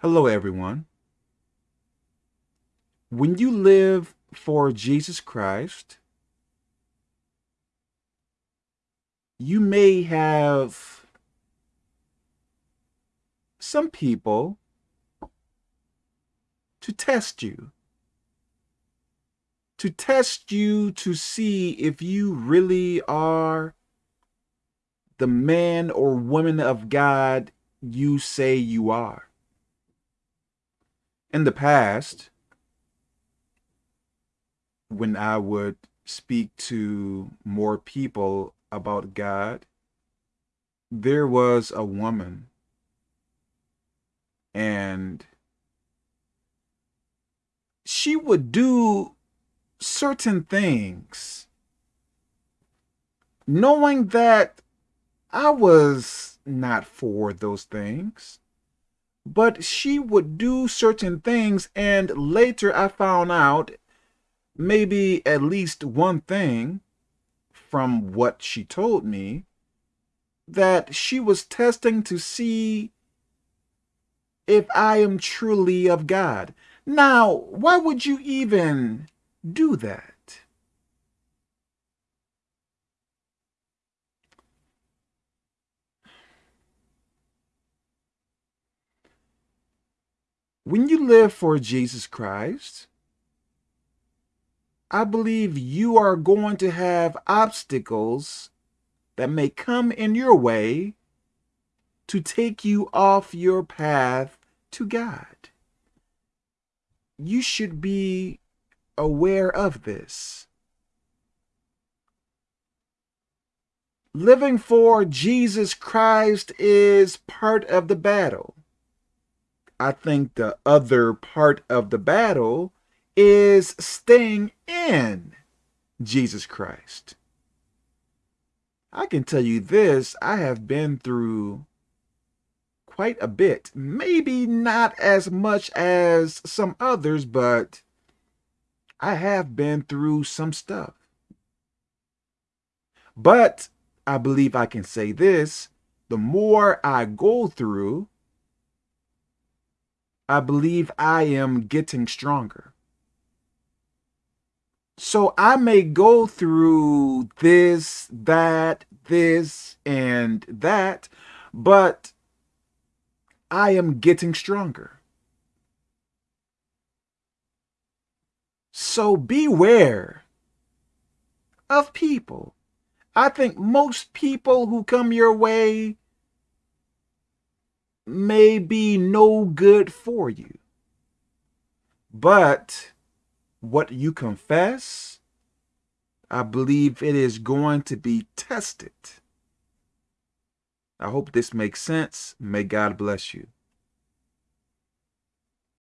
Hello, everyone. When you live for Jesus Christ, you may have some people to test you, to test you to see if you really are the man or woman of God you say you are in the past, when I would speak to more people about God, there was a woman. And she would do certain things knowing that I was not for those things but she would do certain things and later I found out maybe at least one thing from what she told me that she was testing to see if I am truly of God. Now, why would you even do that? When you live for Jesus Christ, I believe you are going to have obstacles that may come in your way to take you off your path to God. You should be aware of this. Living for Jesus Christ is part of the battle. I think the other part of the battle is staying in Jesus Christ. I can tell you this, I have been through quite a bit. Maybe not as much as some others, but I have been through some stuff. But I believe I can say this, the more I go through, I believe I am getting stronger. So I may go through this, that, this, and that, but I am getting stronger. So beware of people. I think most people who come your way may be no good for you. But what you confess, I believe it is going to be tested. I hope this makes sense. May God bless you.